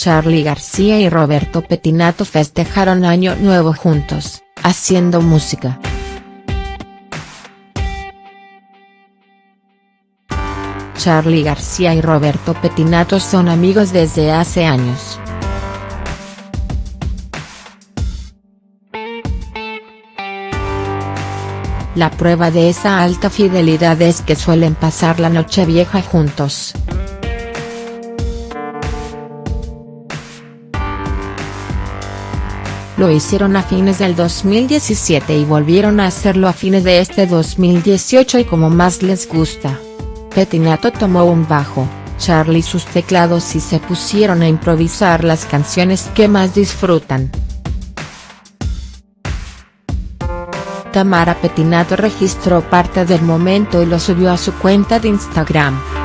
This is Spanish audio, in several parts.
Charly García y Roberto Petinato festejaron Año Nuevo juntos, haciendo música. Charly García y Roberto Petinato son amigos desde hace años. La prueba de esa alta fidelidad es que suelen pasar la noche vieja juntos. Lo hicieron a fines del 2017 y volvieron a hacerlo a fines de este 2018 y como más les gusta. Petinato tomó un bajo, Charlie sus teclados y se pusieron a improvisar las canciones que más disfrutan. Tamara Petinato registró parte del momento y lo subió a su cuenta de Instagram.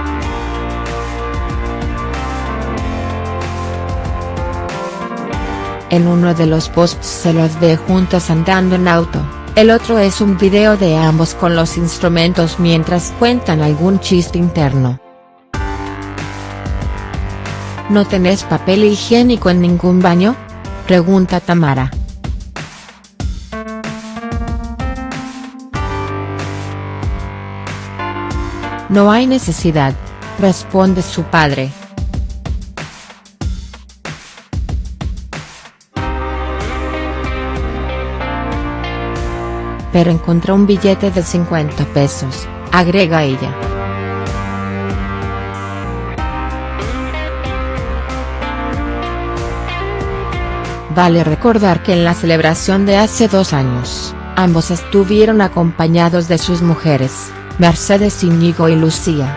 En uno de los posts se los ve juntos andando en auto. El otro es un video de ambos con los instrumentos mientras cuentan algún chiste interno. ¿No tenés papel higiénico en ningún baño? Pregunta Tamara. No hay necesidad, responde su padre. Pero encontró un billete de 50 pesos, agrega ella. Vale recordar que en la celebración de hace dos años, ambos estuvieron acompañados de sus mujeres, Mercedes Íñigo y Lucía.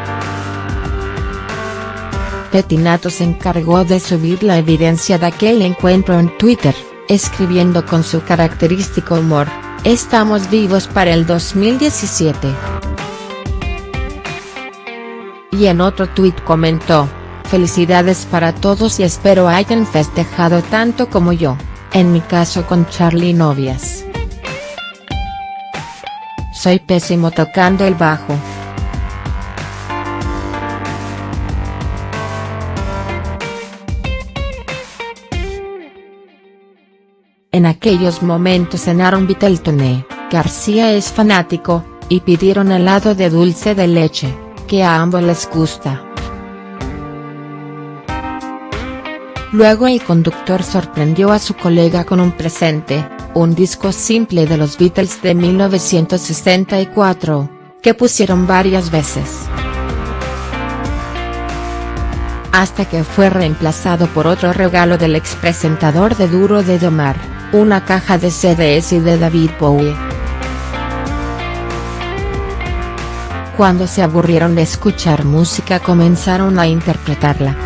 Petinato se encargó de subir la evidencia de aquel encuentro en Twitter, escribiendo con su característico humor. Estamos vivos para el 2017. Y en otro tuit comentó, felicidades para todos y espero hayan festejado tanto como yo, en mi caso con Charlie Novias. Soy pésimo tocando el bajo. En aquellos momentos cenaron Viteltoné, García es fanático, y pidieron helado de dulce de leche, que a ambos les gusta. Luego el conductor sorprendió a su colega con un presente, un disco simple de los Beatles de 1964, que pusieron varias veces. Hasta que fue reemplazado por otro regalo del expresentador de Duro de Domar una caja de CDs y de David Bowie. Cuando se aburrieron de escuchar música comenzaron a interpretarla.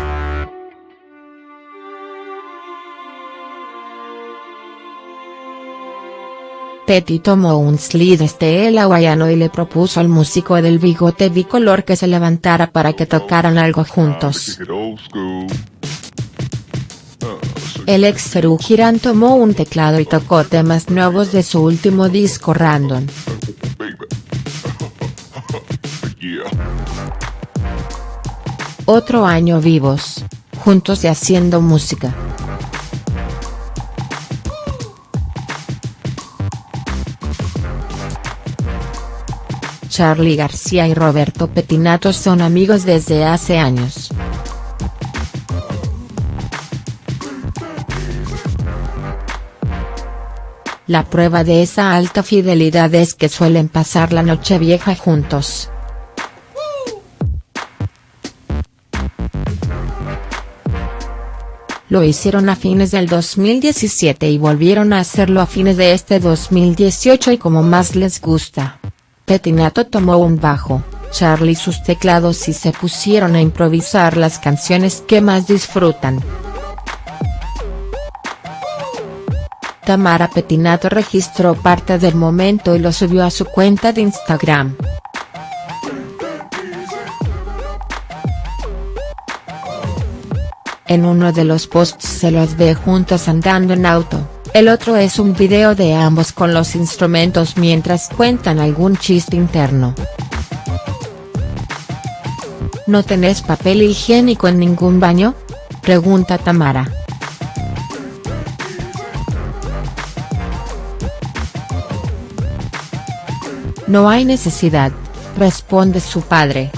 Petty tomó un slide el hawaiano y le propuso al músico del bigote bicolor que se levantara para que tocaran algo juntos. El ex Serú Girán tomó un teclado y tocó temas nuevos de su último disco Random. Otro año vivos, juntos y haciendo música. Charly García y Roberto Petinato son amigos desde hace años. La prueba de esa alta fidelidad es que suelen pasar la noche vieja juntos. Lo hicieron a fines del 2017 y volvieron a hacerlo a fines de este 2018 y como más les gusta. Petinato tomó un bajo, Charlie sus teclados y se pusieron a improvisar las canciones que más disfrutan. Tamara Petinato registró parte del momento y lo subió a su cuenta de Instagram. En uno de los posts se los ve juntos andando en auto, el otro es un video de ambos con los instrumentos mientras cuentan algún chiste interno. ¿No tenés papel higiénico en ningún baño? Pregunta Tamara. No hay necesidad, responde su padre.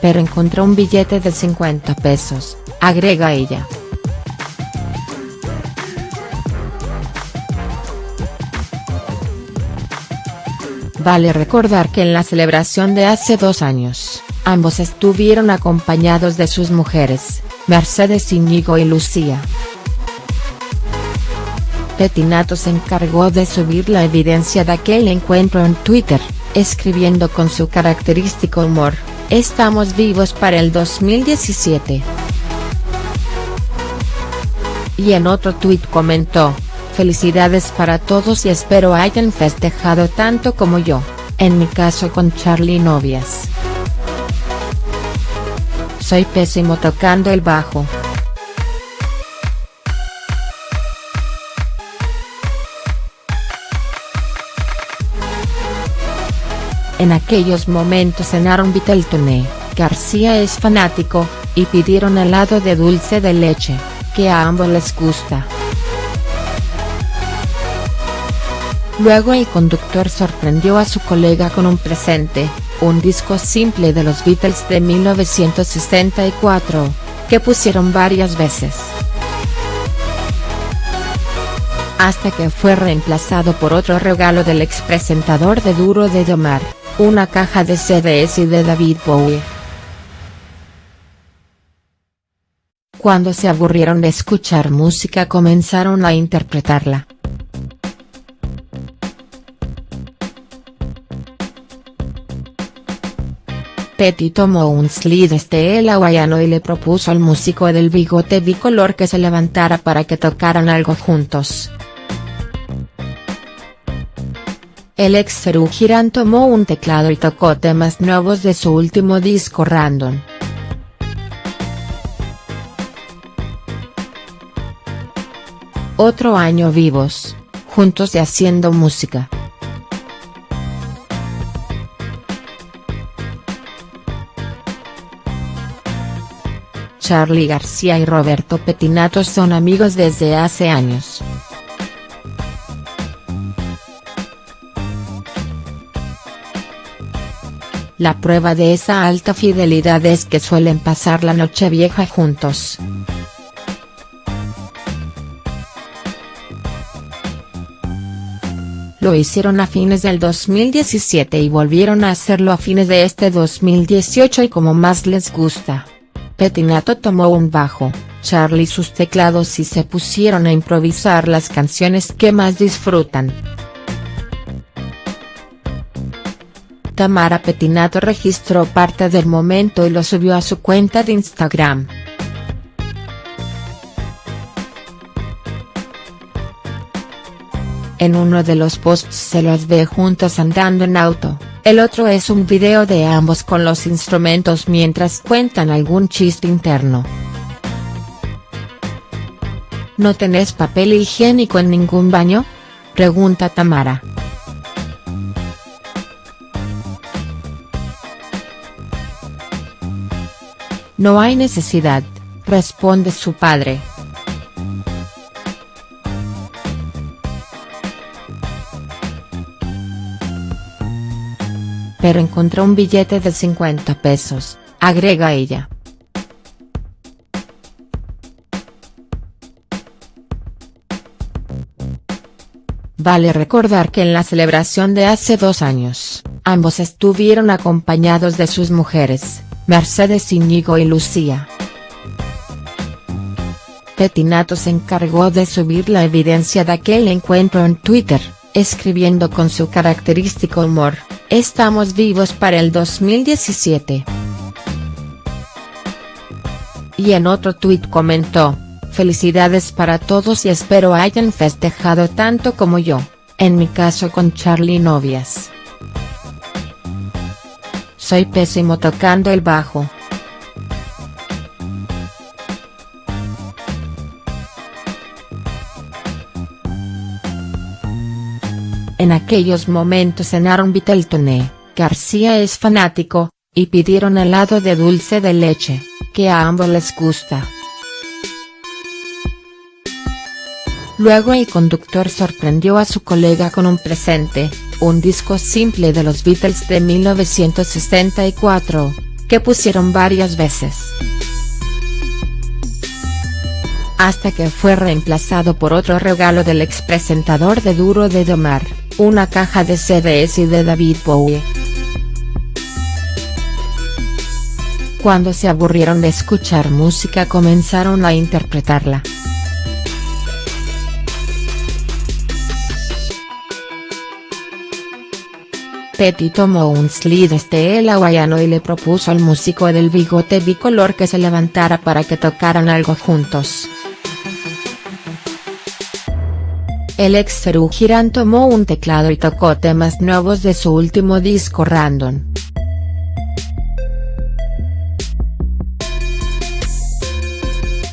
Pero encontró un billete de 50 pesos, agrega ella. Vale recordar que en la celebración de hace dos años, ambos estuvieron acompañados de sus mujeres, Mercedes Íñigo y Lucía. Petinato se encargó de subir la evidencia de aquel encuentro en Twitter, escribiendo con su característico humor, estamos vivos para el 2017. Y en otro tuit comentó, felicidades para todos y espero hayan festejado tanto como yo, en mi caso con Charlie Novias. Soy pésimo tocando el bajo. En aquellos momentos en Aaron Viteltoné, García es fanático, y pidieron helado de dulce de leche, que a ambos les gusta. Luego el conductor sorprendió a su colega con un presente, un disco simple de los Beatles de 1964, que pusieron varias veces. Hasta que fue reemplazado por otro regalo del expresentador de Duro de Domar, una caja de CDs y de David Bowie. Cuando se aburrieron de escuchar música comenzaron a interpretarla. Petty tomó un slide el hawaiano y le propuso al músico del bigote bicolor que se levantara para que tocaran algo juntos. El ex Girán tomó un teclado y tocó temas nuevos de su último disco Random. Otro año vivos, juntos y haciendo música. Charly García y Roberto Petinato son amigos desde hace años. La prueba de esa alta fidelidad es que suelen pasar la noche vieja juntos. Lo hicieron a fines del 2017 y volvieron a hacerlo a fines de este 2018 y como más les gusta. Petinato tomó un bajo, Charlie sus teclados y se pusieron a improvisar las canciones que más disfrutan. Tamara Petinato registró parte del momento y lo subió a su cuenta de Instagram. En uno de los posts se los ve juntos andando en auto, el otro es un video de ambos con los instrumentos mientras cuentan algún chiste interno. ¿No tenés papel higiénico en ningún baño? Pregunta Tamara. No hay necesidad, responde su padre. Pero encontró un billete de 50 pesos, agrega ella. Vale recordar que en la celebración de hace dos años, ambos estuvieron acompañados de sus mujeres, Mercedes Íñigo y Lucía. Petinato se encargó de subir la evidencia de aquel encuentro en Twitter, escribiendo con su característico humor, Estamos vivos para el 2017. Y en otro tuit comentó, felicidades para todos y espero hayan festejado tanto como yo, en mi caso con Charlie Novias. Soy pésimo tocando el bajo. En aquellos momentos cenaron Viteltoné, García es fanático, y pidieron helado de dulce de leche, que a ambos les gusta. Luego el conductor sorprendió a su colega con un presente, un disco simple de los Beatles de 1964, que pusieron varias veces. Hasta que fue reemplazado por otro regalo del expresentador de Duro de Domar, una caja de CDs y de David Bowie. Cuando se aburrieron de escuchar música comenzaron a interpretarla. Petty tomó un slide el hawaiano y le propuso al músico del bigote bicolor que se levantara para que tocaran algo juntos. El ex Seru Girán tomó un teclado y tocó temas nuevos de su último disco Random.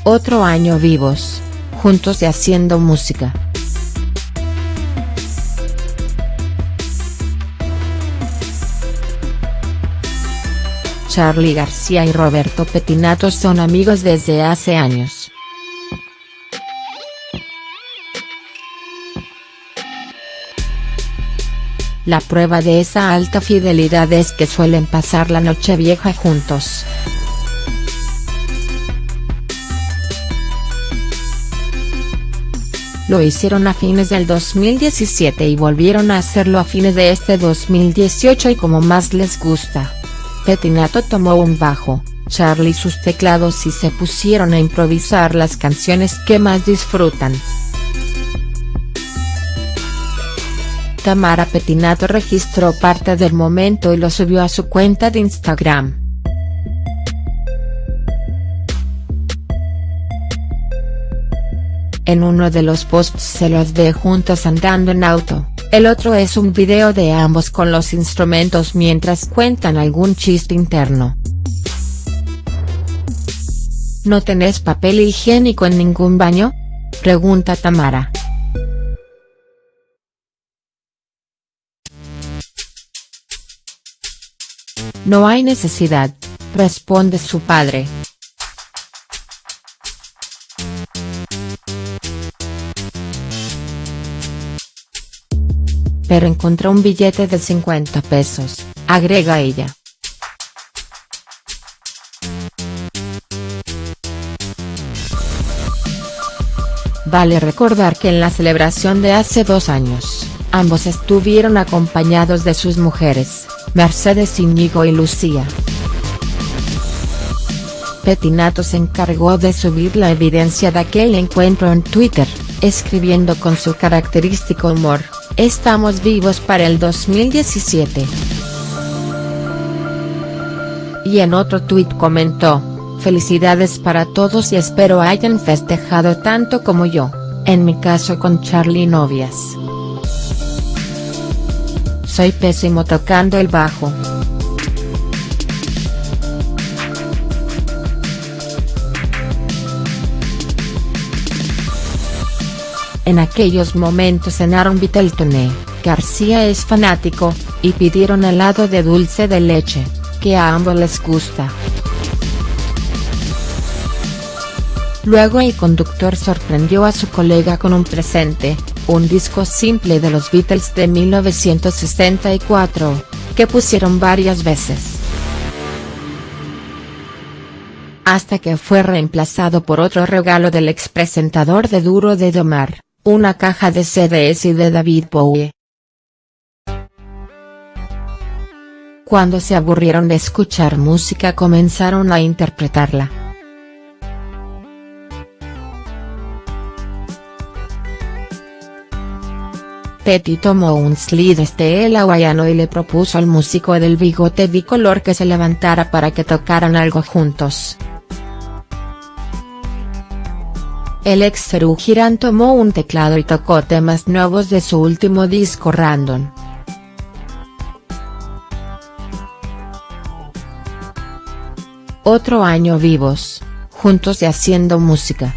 Otro año vivos, juntos y haciendo música. Charly García y Roberto Petinato son amigos desde hace años. La prueba de esa alta fidelidad es que suelen pasar la noche vieja juntos. Lo hicieron a fines del 2017 y volvieron a hacerlo a fines de este 2018 y como más les gusta. Petinato tomó un bajo, Charlie sus teclados y se pusieron a improvisar las canciones que más disfrutan. Tamara Petinato registró parte del momento y lo subió a su cuenta de Instagram. En uno de los posts se los ve juntos andando en auto. El otro es un video de ambos con los instrumentos mientras cuentan algún chiste interno. ¿No tenés papel higiénico en ningún baño? Pregunta Tamara. No hay necesidad, responde su padre. pero encontró un billete de 50 pesos, agrega ella. Vale recordar que en la celebración de hace dos años, ambos estuvieron acompañados de sus mujeres, Mercedes Íñigo y Lucía. Petinato se encargó de subir la evidencia de aquel encuentro en Twitter, escribiendo con su característico humor. Estamos vivos para el 2017. Y en otro tuit comentó, felicidades para todos y espero hayan festejado tanto como yo, en mi caso con Charlie Novias. Soy pésimo tocando el bajo. En aquellos momentos cenaron Viteltoné, García es fanático, y pidieron helado de dulce de leche, que a ambos les gusta. Luego el conductor sorprendió a su colega con un presente, un disco simple de los Beatles de 1964, que pusieron varias veces. Hasta que fue reemplazado por otro regalo del expresentador de Duro de Domar una caja de CDs y de David Bowie. Cuando se aburrieron de escuchar música comenzaron a interpretarla. Petty tomó un slide el hawaiano y le propuso al músico del bigote bicolor que se levantara para que tocaran algo juntos. El ex Seru Girán tomó un teclado y tocó temas nuevos de su último disco Random. Otro año vivos, juntos y haciendo música.